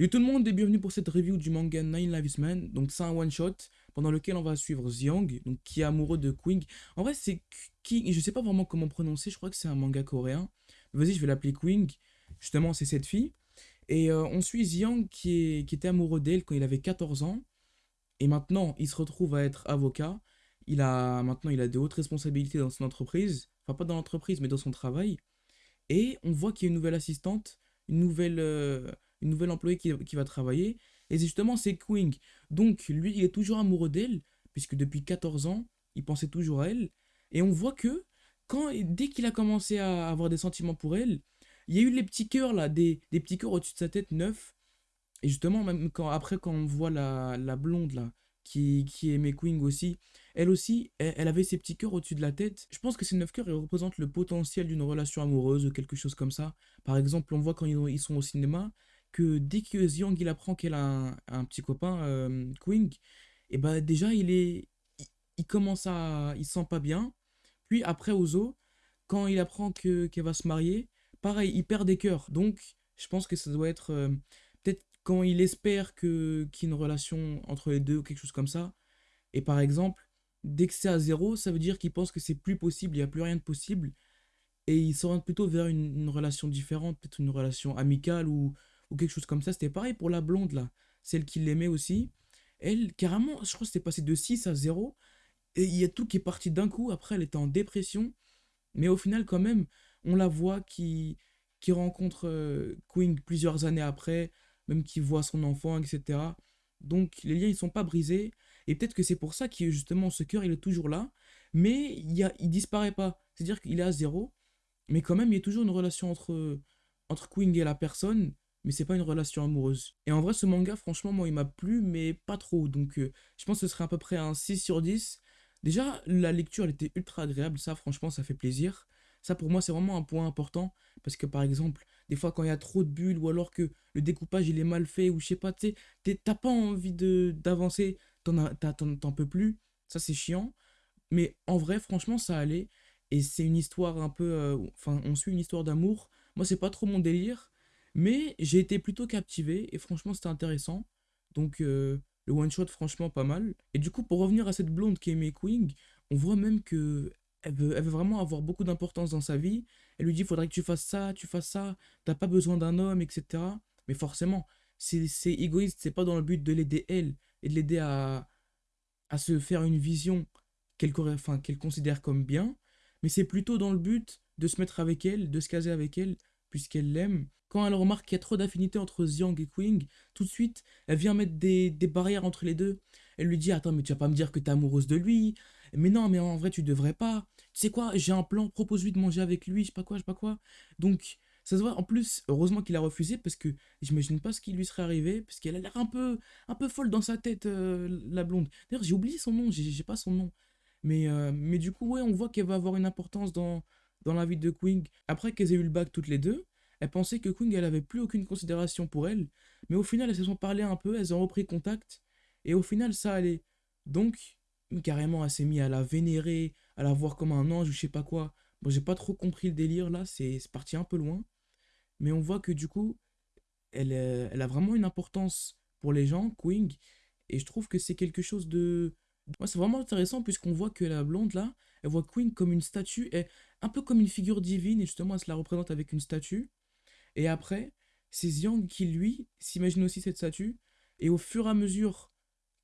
Yo tout le monde et bienvenue pour cette review du manga Nine Lives Man. Donc c'est un one shot pendant lequel on va suivre Xiang, donc qui est amoureux de Queen. En vrai c'est King, je sais pas vraiment comment prononcer, je crois que c'est un manga coréen. Vas-y je vais l'appeler Queen, justement c'est cette fille. Et euh, on suit Xiang qui, qui était amoureux d'elle quand il avait 14 ans. Et maintenant il se retrouve à être avocat. Il a maintenant il a de hautes responsabilités dans son entreprise. Enfin pas dans l'entreprise mais dans son travail. Et on voit qu'il y a une nouvelle assistante, une nouvelle... Euh, une nouvelle employée qui, va travailler. Et justement, c'est Queen. Donc, lui, il est toujours amoureux d'elle, puisque depuis 14 ans, il pensait toujours à elle. Et on voit que, quand, dès qu'il a commencé à avoir des sentiments pour elle, il y a eu les petits cœurs, là, des, petits cœurs au-dessus de sa tête, neufs. Et justement, même quand, après, quand on voit la, blonde, là, qui, qui aimait Queen aussi, elle aussi, elle, avait ses petits cœurs au-dessus de la tête. Je pense que ces neuf cœurs, ils représentent le potentiel d'une relation amoureuse ou quelque chose comme ça. Par exemple, on voit quand ils sont au cinéma, que dès que Xiang il apprend qu'elle a un, petit copain, euh, Queen, et bah déjà il est, il, commence à, il se sent pas bien. Puis après Ozo, quand il apprend que qu'elle va se marier, pareil, il perd des cœurs. Donc je pense que ça doit être euh, peut-être quand il espère qu'il y ait une relation entre les deux ou quelque chose comme ça. Et par exemple, dès que c'est à zéro, ça veut dire qu'il pense que c'est plus possible, il n'y a plus rien de possible. Et il s'oriente plutôt vers une, une relation différente, peut-être une relation amicale ou ou quelque chose comme ça. C'était pareil pour la blonde, là, celle qui l'aimait aussi. Elle, carrément, je crois que c'était passé de 6 à 0. Et il y a tout qui est parti d'un coup. Après, elle était en dépression. Mais au final, quand même, on la voit qui, qui rencontre euh, Queen plusieurs années après, même qui voit son enfant, etc. Donc, les liens, ils sont pas brisés. Et peut-être que c'est pour ça que, justement, ce cœur, il est toujours là. Mais il, y disparaît pas. C'est-à-dire qu'il est à zéro. Mais quand même, il y a toujours une relation entre, entre Queen et la personne mais c'est pas une relation amoureuse. Et en vrai, ce manga, franchement, moi, il m'a plu, mais pas trop. Donc, euh, je pense que ce serait à peu près un 6 sur 10. Déjà, la lecture, elle était ultra agréable. Ça, franchement, ça fait plaisir. Ça, pour moi, c'est vraiment un point important. Parce que, par exemple, des fois, quand il y a trop de bulles, ou alors que le découpage, il est mal fait, ou je sais pas, tu sais, t'as pas envie d'avancer, t'en peux plus. Ça, c'est chiant. Mais en vrai, franchement, ça allait. Et c'est une histoire un peu... Euh, enfin, on suit une histoire d'amour. Moi, c'est pas trop mon délire. Mais j'ai été plutôt captivé et franchement c'était intéressant. Donc euh, le one shot franchement pas mal. Et du coup pour revenir à cette blonde qui est Queen, on voit même que elle veut, elle veut vraiment avoir beaucoup d'importance dans sa vie. Elle lui dit faudrait que tu fasses ça, tu fasses ça, t'as pas besoin d'un homme, etc. Mais forcément, c'est égoïste, c'est pas dans le but de l'aider elle et de l'aider à, à se faire une vision qu'elle considère comme bien, mais c'est plutôt dans le but de se mettre avec elle, de se caser avec elle, puisqu'elle l'aime quand elle remarque qu'il y a trop d'affinité entre Xiang et Queen, tout de suite, elle vient mettre des, barrières entre les deux. Elle lui dit Attends, mais tu vas pas me dire que t'es amoureuse de lui? Mais non, mais en vrai, tu devrais pas. Tu sais quoi, j'ai un plan, propose-lui de manger avec lui, je sais pas quoi, je sais pas quoi. Donc, ça se voit. En plus, heureusement qu'il a refusé parce que j'imagine pas ce qui lui serait arrivé, parce qu'elle a l'air un peu, un peu folle dans sa tête, euh, la blonde. D'ailleurs, j'ai oublié son nom, j'ai pas son nom. Mais, euh, mais du coup, ouais, on voit qu'elle va avoir une importance dans, dans la vie de Queen. Après qu'elles aient eu le bac toutes les deux, elle pensait que Kung, elle avait plus aucune considération pour elle, mais au final, elles se sont parlé un peu, elles ont repris contact, et au final, ça allait. Donc, carrément, elle s'est mise à la vénérer, à la voir comme un ange ou je sais pas quoi. Bon, j'ai pas trop compris le délire là, c'est parti un peu loin. Mais on voit que du coup, elle, elle a vraiment une importance pour les gens, Queen, et je trouve que c'est quelque chose de... C'est vraiment intéressant puisqu'on voit que la blonde là, elle voit Queen comme une statue, et un peu comme une figure divine, et justement, elle se la représente avec une statue. Et après, c'est Xiang qui, lui, s'imagine aussi cette statue. Et au fur et à mesure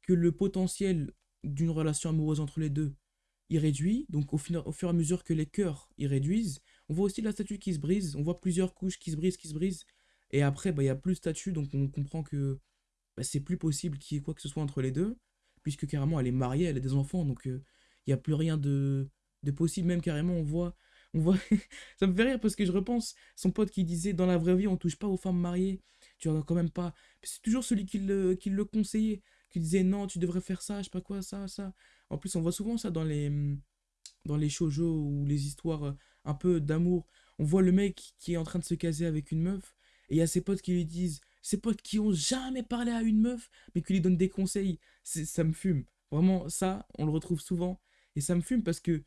que le potentiel d'une relation amoureuse entre les deux, il réduit, donc au, au fur et à mesure que les cœurs y réduisent, on voit aussi la statue qui se brise, on voit plusieurs couches qui se brisent, qui se brisent. Et après, bah, il n'y a plus de statue, donc on comprend que bah, c'est plus possible qu'il y ait quoi que ce soit entre les deux, puisque carrément elle est mariée, elle a des enfants, donc euh, il n'y a plus rien de, possible. Même carrément, on voit voit... ça me fait rire parce que je repense son pote qui disait dans la vraie vie on touche pas aux femmes mariées, tu vois quand même pas. C'est toujours celui qui le, conseillait, qui disait non tu devrais faire ça, je sais pas quoi, ça, ça. En plus on voit souvent ça dans les, dans les shoujo ou les histoires euh, un peu d'amour. On voit le mec qui est en train de se caser avec une meuf et il y a ses potes qui lui disent, ses potes qui ont jamais parlé à une meuf mais qui lui donnent des conseils. Ça me fume. Vraiment ça on le retrouve souvent et ça me fume parce que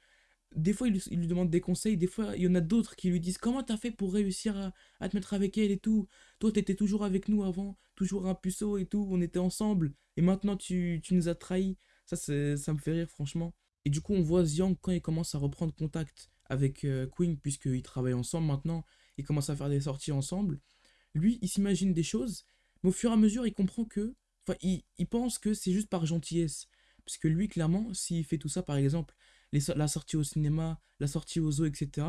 des fois, il, lui- demande des conseils, des fois, il y en a d'autres qui lui disent comment t'as fait pour réussir à, te mettre avec elle et tout? Toi, t'étais toujours avec nous avant, toujours un puceau et tout, on était ensemble, et maintenant tu, nous as trahis. Ça, ça me fait rire, franchement. Et du coup, on voit Xiang quand il commence à reprendre contact avec euh, Queen, puisqu'ils travaillent ensemble maintenant, ils commencent à faire des sorties ensemble. Lui, il s'imagine des choses, mais au fur et à mesure, il comprend que. Enfin, il, il pense que c'est juste par gentillesse. Parce que lui, clairement, s'il fait tout ça, par exemple, la sortie au cinéma, la sortie au zoo, etc.,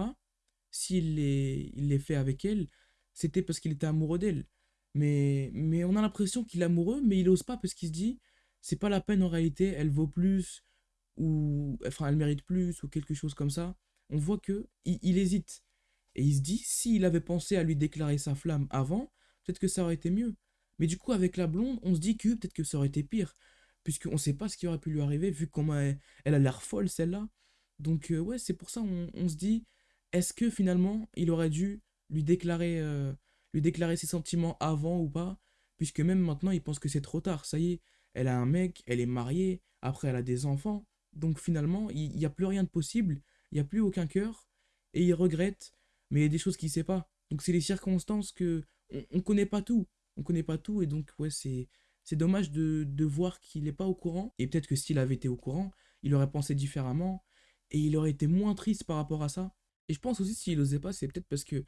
s'il les, il les fait avec elle, c'était parce qu'il était amoureux d'elle. Mais, mais on a l'impression qu'il est amoureux, mais il ose pas parce qu'il se dit, c'est pas la peine en réalité, elle vaut plus, ou enfin elle mérite plus, ou quelque chose comme ça. On voit que il, il hésite. Et il se dit, s'il avait pensé à lui déclarer sa flamme avant, peut-être que ça aurait été mieux. Mais du coup, avec la blonde, on se dit que peut-être que ça aurait été pire. Puisqu'on ne sait pas ce qui aurait pu lui arriver, vu comment elle, elle a l'air folle, celle-là. Donc, euh, ouais, c'est pour ça on, se dit, est-ce que finalement, il aurait dû lui déclarer, euh, lui déclarer ses sentiments avant ou pas Puisque même maintenant, il pense que c'est trop tard. Ça y est, elle a un mec, elle est mariée, après elle a des enfants. Donc finalement, il n'y a plus rien de possible, il n'y a plus aucun cœur, et il regrette, mais il y a des choses qu'il sait pas. Donc c'est les circonstances que on, on connaît pas tout. On connaît pas tout, et donc ouais, c'est c'est dommage de, de voir qu'il n'est pas au courant. Et peut-être que s'il avait été au courant, il aurait pensé différemment, et il aurait été moins triste par rapport à ça. Et je pense aussi s'il osait pas, c'est peut-être parce que,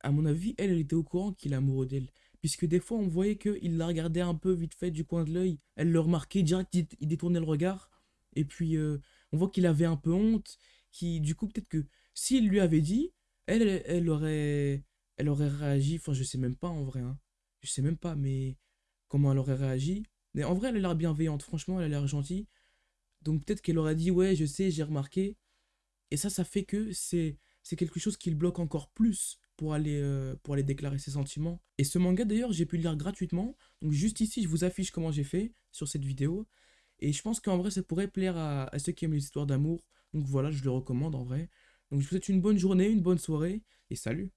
à mon avis, elle, elle était au courant qu'il est amoureux d'elle. Puisque des fois, on voyait qu'il la regardait un peu vite fait du coin de l'œil. Elle le remarquait, direct, il, il détournait le regard. Et puis, euh, on voit qu'il avait un peu honte. Qui, du coup, peut-être que s'il lui avait dit, elle, aurait, réagi. Enfin, je sais même pas en vrai. hein. Je sais même pas, mais comment elle aurait réagi. Mais en vrai, elle a l'air bienveillante. Franchement, elle a l'air gentille. Donc peut-être qu'elle aurait dit, ouais, je sais, j'ai remarqué. Et ça, ça fait que c'est quelque chose qui le bloque encore plus pour aller, euh, pour aller déclarer ses sentiments. Et ce manga, d'ailleurs, j'ai pu le lire gratuitement. Donc juste ici, je vous affiche comment j'ai fait sur cette vidéo. Et je pense qu'en vrai, ça pourrait plaire à ceux qui aiment les histoires d'amour. Donc voilà, je le recommande en vrai. Donc je vous souhaite une bonne journée, une bonne soirée, et salut